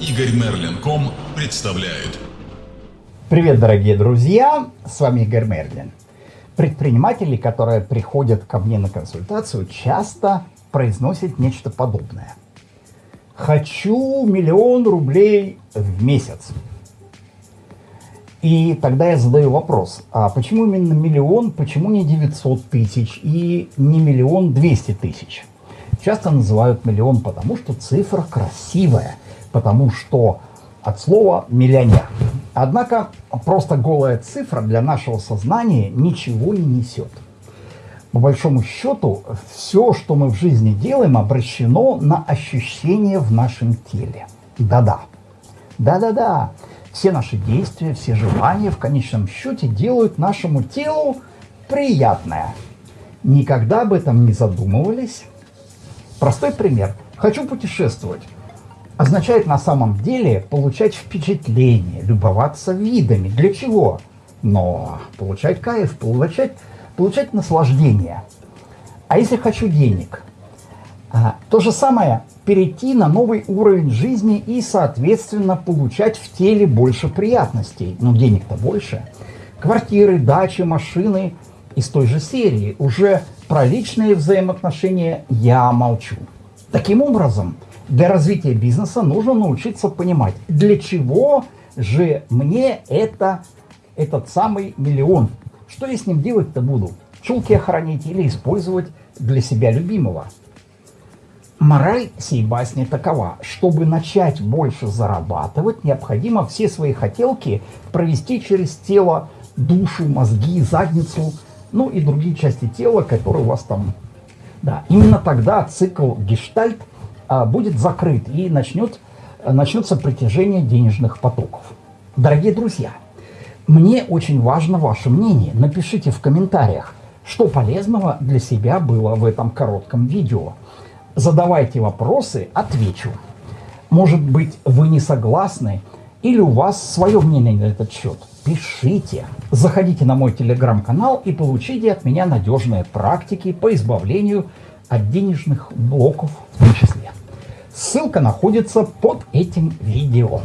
Игорь Мерлин.ком представляет. Привет, дорогие друзья! С вами Игорь Мерлин. Предприниматели, которые приходят ко мне на консультацию, часто произносят нечто подобное. Хочу миллион рублей в месяц. И тогда я задаю вопрос, а почему именно миллион, почему не 900 тысяч и не миллион 200 тысяч? Часто называют миллион, потому что цифра красивая, потому что от слова «миллионер». Однако просто голая цифра для нашего сознания ничего не несет. По большому счету, все, что мы в жизни делаем, обращено на ощущения в нашем теле. Да-да. Да-да-да. Все наши действия, все желания в конечном счете делают нашему телу приятное. Никогда об этом не задумывались? Простой пример. Хочу путешествовать. Означает на самом деле получать впечатление, любоваться видами. Для чего? Но получать кайф, получать, получать наслаждение. А если хочу денег? А, то же самое перейти на новый уровень жизни и, соответственно, получать в теле больше приятностей. Но денег-то больше. Квартиры, дачи, машины из той же серии. Уже про личные взаимоотношения я молчу. Таким образом, для развития бизнеса нужно научиться понимать, для чего же мне это, этот самый миллион. Что я с ним делать-то буду? Чулки охранить или использовать для себя любимого? Мораль сей басни такова. Чтобы начать больше зарабатывать, необходимо все свои хотелки провести через тело, душу, мозги, задницу, ну и другие части тела, которые у вас там... Да, именно тогда цикл гештальт будет закрыт и начнет, начнется притяжение денежных потоков. Дорогие друзья, мне очень важно ваше мнение. Напишите в комментариях, что полезного для себя было в этом коротком видео задавайте вопросы, отвечу. Может быть, вы не согласны или у вас свое мнение на этот счет. Пишите. Заходите на мой телеграм-канал и получите от меня надежные практики по избавлению от денежных блоков в том числе. Ссылка находится под этим видео.